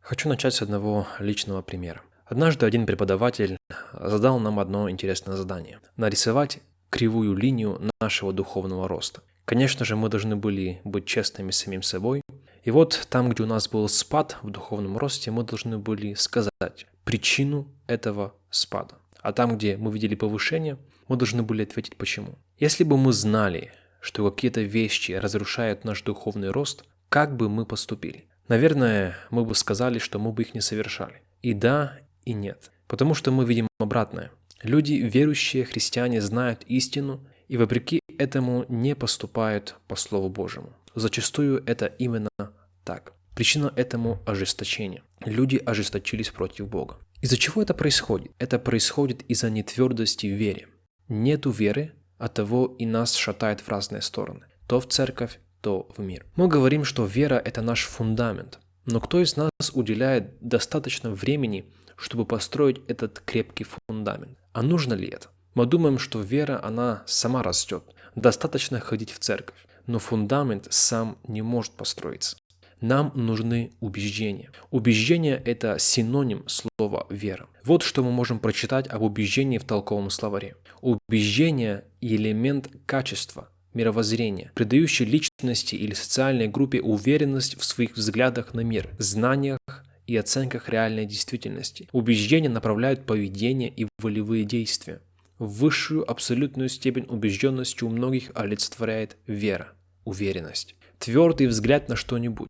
Хочу начать с одного личного примера. Однажды один преподаватель задал нам одно интересное задание – нарисовать кривую линию нашего духовного роста. Конечно же, мы должны были быть честными с самим собой. И вот там, где у нас был спад в духовном росте, мы должны были сказать причину этого спада. А там, где мы видели повышение, мы должны были ответить почему. Если бы мы знали, что какие-то вещи разрушают наш духовный рост, как бы мы поступили? Наверное, мы бы сказали, что мы бы их не совершали. И да, и нет. Потому что мы видим обратное. Люди, верующие христиане, знают истину и вопреки этому не поступают по Слову Божьему. Зачастую это именно так. Причина этому ожесточение. Люди ожесточились против Бога. Из-за чего это происходит? Это происходит из-за нетвердости в вере. Нету веры, от того и нас шатает в разные стороны. То в церковь, то в мир. Мы говорим, что вера – это наш фундамент. Но кто из нас уделяет достаточно времени, чтобы построить этот крепкий фундамент? А нужно ли это? Мы думаем, что вера, она сама растет. Достаточно ходить в церковь. Но фундамент сам не может построиться. Нам нужны убеждения. Убеждение – это синоним слова «вера». Вот что мы можем прочитать об убеждении в толковом словаре. Убеждение – элемент качества, мировоззрения, придающий личности или социальной группе уверенность в своих взглядах на мир, знаниях и оценках реальной действительности. Убеждения направляют поведение и волевые действия. Высшую абсолютную степень убежденности у многих олицетворяет вера, уверенность твердый взгляд на что-нибудь,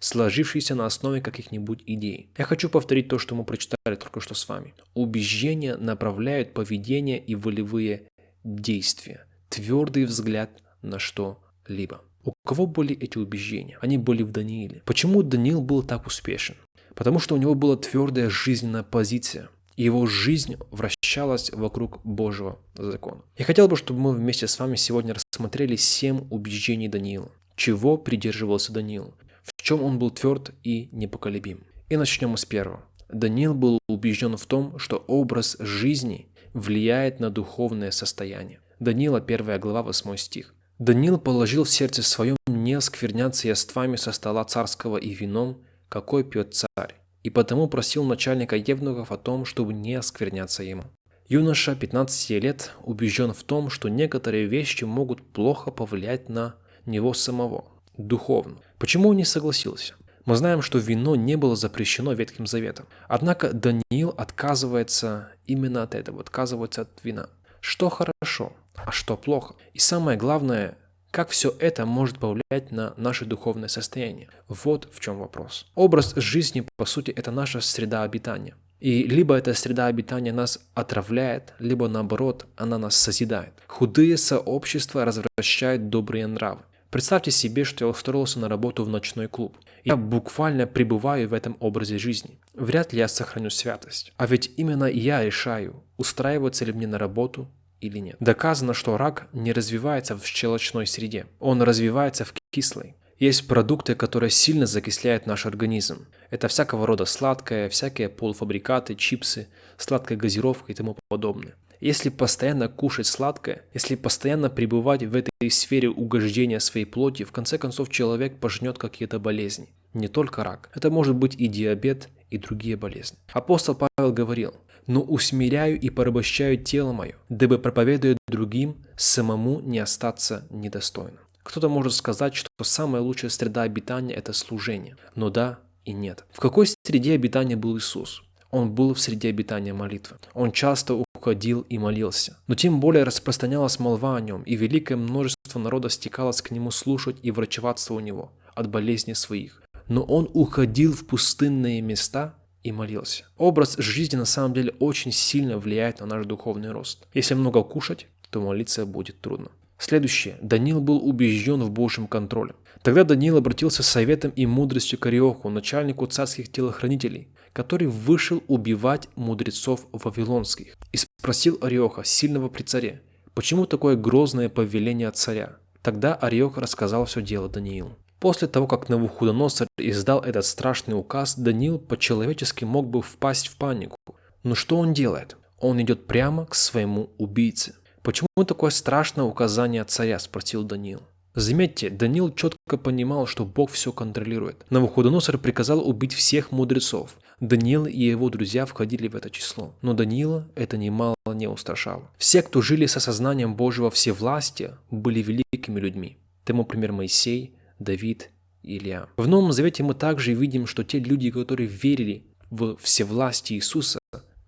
сложившийся на основе каких-нибудь идей. Я хочу повторить то, что мы прочитали только что с вами. Убеждения направляют поведение и волевые действия. Твердый взгляд на что-либо. У кого были эти убеждения? Они были в Данииле. Почему Даниил был так успешен? Потому что у него была твердая жизненная позиция. И его жизнь вращалась вокруг Божьего закона. Я хотел бы, чтобы мы вместе с вами сегодня рассмотрели семь убеждений Даниила чего придерживался Даниил, в чем он был тверд и непоколебим. И начнем с первого. Даниил был убежден в том, что образ жизни влияет на духовное состояние. Даниила 1 глава 8 стих. Даниил положил в сердце своем не оскверняться яствами со стола царского и вином, какой пьет царь, и потому просил начальника евнухов о том, чтобы не оскверняться ему. Юноша 15 лет убежден в том, что некоторые вещи могут плохо повлиять на него самого, духовно. Почему он не согласился? Мы знаем, что вино не было запрещено Ветхим Заветом. Однако Даниил отказывается именно от этого, отказывается от вина. Что хорошо, а что плохо? И самое главное, как все это может повлиять на наше духовное состояние? Вот в чем вопрос. Образ жизни, по сути, это наша среда обитания. И либо эта среда обитания нас отравляет, либо наоборот, она нас созидает. Худые сообщества развращают добрые нравы. Представьте себе, что я устроился на работу в ночной клуб. Я буквально пребываю в этом образе жизни. Вряд ли я сохраню святость. А ведь именно я решаю, устраиваться ли мне на работу или нет. Доказано, что рак не развивается в щелочной среде. Он развивается в кислой. Есть продукты, которые сильно закисляют наш организм. Это всякого рода сладкое, всякие полуфабрикаты, чипсы, сладкая газировка и тому подобное. Если постоянно кушать сладкое, если постоянно пребывать в этой сфере угождения своей плоти, в конце концов человек пожнет какие-то болезни. Не только рак. Это может быть и диабет, и другие болезни. Апостол Павел говорил, «Но усмиряю и порабощаю тело мое, дабы проповедуя другим, самому не остаться недостойным». Кто-то может сказать, что самая лучшая среда обитания – это служение. Но да и нет. В какой среде обитания был Иисус? Он был в среде обитания молитвы. Он часто уходил и молился. Но тем более распространялась молва о нем, и великое множество народа стекалось к нему слушать и врачеваться у него от болезней своих. Но он уходил в пустынные места и молился. Образ жизни на самом деле очень сильно влияет на наш духовный рост. Если много кушать, то молиться будет трудно. Следующее. Даниил был убежден в Божьем контроле. Тогда Даниил обратился с советом и мудростью к Ариоху, начальнику царских телохранителей, который вышел убивать мудрецов вавилонских. И спросил Ариоха, сильного при царе, почему такое грозное повеление от царя? Тогда Ариох рассказал все дело Даниилу. После того, как Навуходоносор издал этот страшный указ, Даниил по-человечески мог бы впасть в панику. Но что он делает? Он идет прямо к своему убийце. «Почему такое страшное указание царя?» – спросил Даниил. Заметьте, Даниил четко понимал, что Бог все контролирует. Навуходоносор приказал убить всех мудрецов. Даниил и его друзья входили в это число. Но Даниила это немало не устрашало. Все, кто жили с осознанием Божьего всевластия, были великими людьми. Тому пример Моисей, Давид, Илья. В Новом Завете мы также видим, что те люди, которые верили в всевластие Иисуса,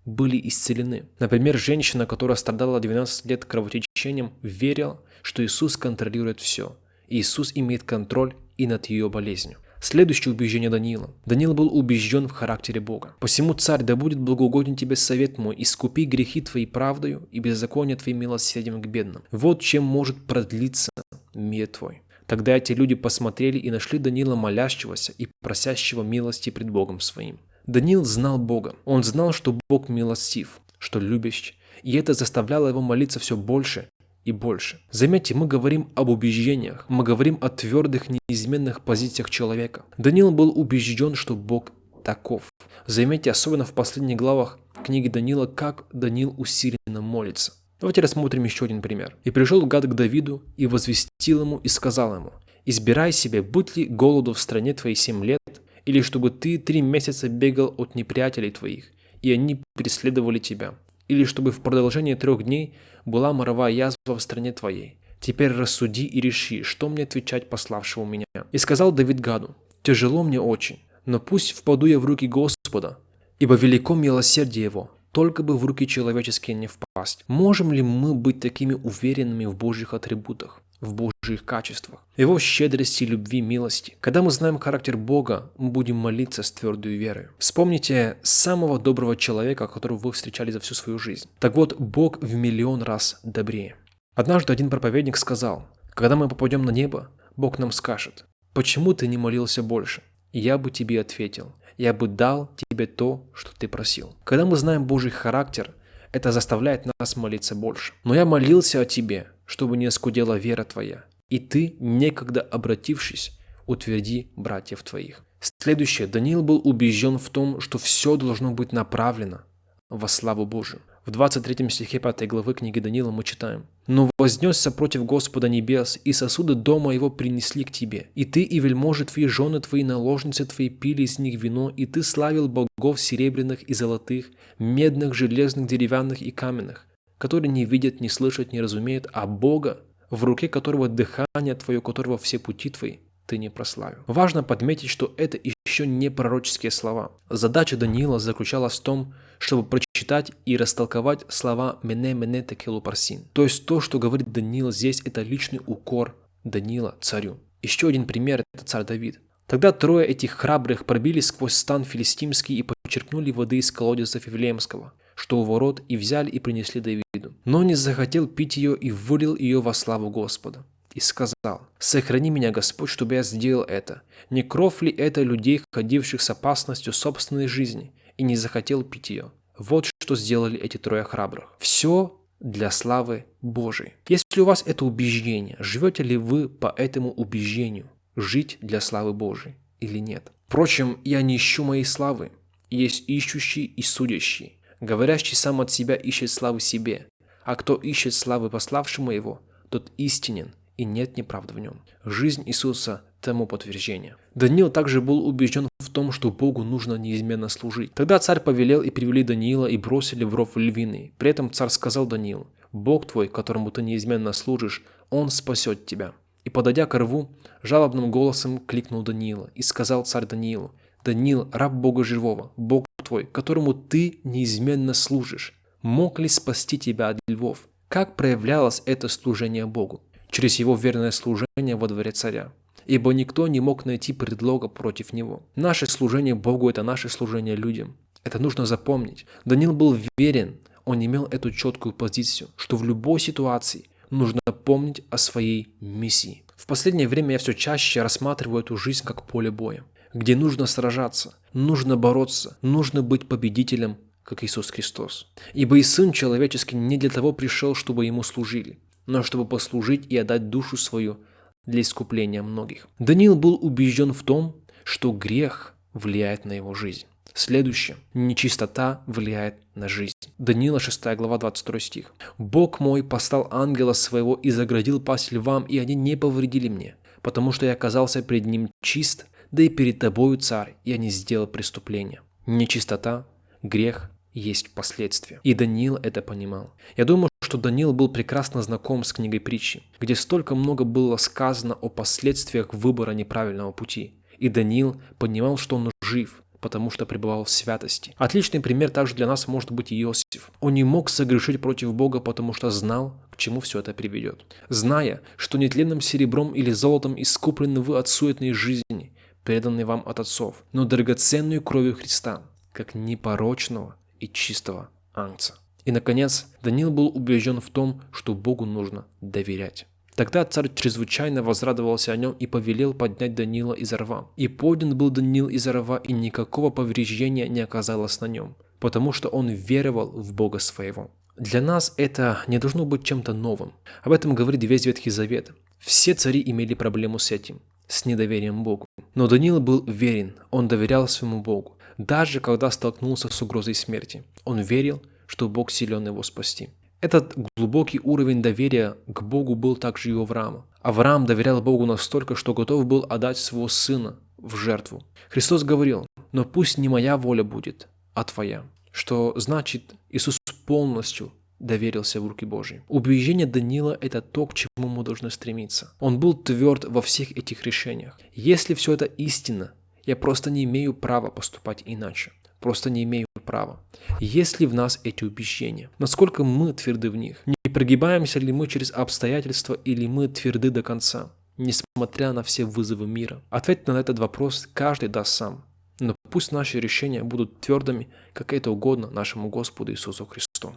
были исцелены. Например, женщина, которая страдала 12 лет кровотечением, верила, что Иисус контролирует все. И Иисус имеет контроль и над ее болезнью. Следующее убеждение Даниила. Даниил был убежден в характере Бога. «Посему, царь, да будет благоугоден тебе совет мой, искупи грехи твои правдою и беззаконие твои милосердием к бедным. Вот чем может продлиться мир твой». Тогда эти люди посмотрели и нашли Даниила молящегося и просящего милости пред Богом своим. Даниил знал Бога. Он знал, что Бог милостив, что любящий, и это заставляло его молиться все больше и больше. Заметьте, мы говорим об убеждениях, мы говорим о твердых, неизменных позициях человека. Даниил был убежден, что Бог таков. Заметьте, особенно в последних главах книги Даниила, как Даниил усиленно молится. Давайте рассмотрим еще один пример. «И пришел гад к Давиду, и возвестил ему, и сказал ему, «Избирай себе, будь ли голоду в стране твоей семь лет, или чтобы ты три месяца бегал от неприятелей твоих, и они преследовали тебя, или чтобы в продолжении трех дней была моровая язва в стране твоей. Теперь рассуди и реши, что мне отвечать пославшего меня. И сказал Давид Гаду, тяжело мне очень, но пусть впаду я в руки Господа, ибо велико милосердие его, только бы в руки человеческие не впасть. Можем ли мы быть такими уверенными в Божьих атрибутах? в Божьих качествах, Его щедрости, любви, милости. Когда мы знаем характер Бога, мы будем молиться с твердой верой. Вспомните самого доброго человека, которого вы встречали за всю свою жизнь. Так вот, Бог в миллион раз добрее. Однажды один проповедник сказал, когда мы попадем на небо, Бог нам скажет, почему ты не молился больше? Я бы тебе ответил, я бы дал тебе то, что ты просил. Когда мы знаем Божий характер, это заставляет нас молиться больше. Но я молился о тебе, чтобы не оскудела вера твоя. И ты, некогда обратившись, утверди братьев твоих. Следующее. Даниил был убежден в том, что все должно быть направлено во славу Божию. В 23 стихе 5 главы книги Даниила мы читаем. «Но вознесся против Господа небес, и сосуды дома его принесли к тебе. И ты, и вельможи твои, жены твои, наложницы твои пили из них вино, и ты славил богов серебряных и золотых, медных, железных, деревянных и каменных, которые не видят, не слышат, не разумеют, а Бога, в руке которого дыхание твое, которого все пути твои, ты не прославил. Важно подметить, что это еще не пророческие слова. Задача Даниила заключалась в том, чтобы прочитать и растолковать слова «мене мене текелу парсин». То есть то, что говорит Даниил здесь, это личный укор Даниила царю. Еще один пример – это царь Давид. Тогда трое этих храбрых пробились сквозь стан филистимский и почерпнули воды из колодеза Фивлеемского, что у ворот, и взяли и принесли Давиду. Но не захотел пить ее и вылил ее во славу Господа и сказал, «Сохрани меня, Господь, чтобы я сделал это. Не кровь ли это людей, ходивших с опасностью собственной жизни, и не захотел пить ее?» Вот что сделали эти трое храбрых. Все для славы Божией. Если у вас это убеждение, живете ли вы по этому убеждению жить для славы Божией или нет? Впрочем, я не ищу моей славы. Есть ищущий и судящий. Говорящий сам от себя ищет славы себе, а кто ищет славы пославшему его, тот истинен, и нет неправды в нем. Жизнь Иисуса тому подтверждение. Даниил также был убежден в том, что Богу нужно неизменно служить. Тогда царь повелел и привели Даниила и бросили в ров львиный. При этом царь сказал Даниилу, «Бог твой, которому ты неизменно служишь, Он спасет тебя». И подойдя к рву, жалобным голосом кликнул Даниила и сказал царь Даниилу, «Даниил, раб Бога живого, Бог твой, которому ты неизменно служишь, мог ли спасти тебя от львов?» Как проявлялось это служение Богу? Через его верное служение во дворе царя, ибо никто не мог найти предлога против него. Наше служение Богу – это наше служение людям. Это нужно запомнить. Даниил был верен, он имел эту четкую позицию, что в любой ситуации нужно помнить о своей миссии. В последнее время я все чаще рассматриваю эту жизнь как поле боя, где нужно сражаться, нужно бороться, нужно быть победителем, как Иисус Христос. Ибо и Сын Человеческий не для того пришел, чтобы Ему служили, но чтобы послужить и отдать душу свою для искупления многих. Даниил был убежден в том, что грех влияет на его жизнь. Следующее. Нечистота влияет на жизнь. Даниила 6 глава 22 стих. «Бог мой послал ангела своего и заградил пасть львам, и они не повредили мне, потому что я оказался пред ним чист, да и перед тобою, царь, я не сделал преступления». Нечистота, грех есть последствия. И Даниил это понимал. Я думаю, что Даниил был прекрасно знаком с книгой притчи, где столько много было сказано о последствиях выбора неправильного пути. И Даниил понимал, что он жив, потому что пребывал в святости. Отличный пример также для нас может быть Иосиф. Он не мог согрешить против Бога, потому что знал, к чему все это приведет. Зная, что нетленным серебром или золотом искуплены вы от суетной жизни, преданной вам от отцов, но драгоценную кровью Христа, как непорочного и чистого ангца. И, наконец, Даниил был убежден в том, что Богу нужно доверять. Тогда царь чрезвычайно возрадовался о нем и повелел поднять Данила из рва. И поднят был Данил из рва, и никакого повреждения не оказалось на нем, потому что он веровал в Бога своего. Для нас это не должно быть чем-то новым. Об этом говорит весь Ветхий Завет. Все цари имели проблему с этим, с недоверием Богу. Но Даниил был верен, он доверял своему Богу, даже когда столкнулся с угрозой смерти. Он верил, что Бог силен его спасти. Этот глубокий уровень доверия к Богу был также и у Авраама. Авраам доверял Богу настолько, что готов был отдать своего сына в жертву. Христос говорил, но пусть не моя воля будет, а твоя. Что значит, Иисус полностью доверился в руки Божьи. Убеждение Данила – это то, к чему мы должны стремиться. Он был тверд во всех этих решениях. Если все это истина, я просто не имею права поступать иначе. Просто не имею права. Есть ли в нас эти убеждения? Насколько мы тверды в них? Не прогибаемся ли мы через обстоятельства или мы тверды до конца, несмотря на все вызовы мира? Ответ на этот вопрос каждый даст сам. Но пусть наши решения будут твердыми, как это угодно нашему Господу Иисусу Христу.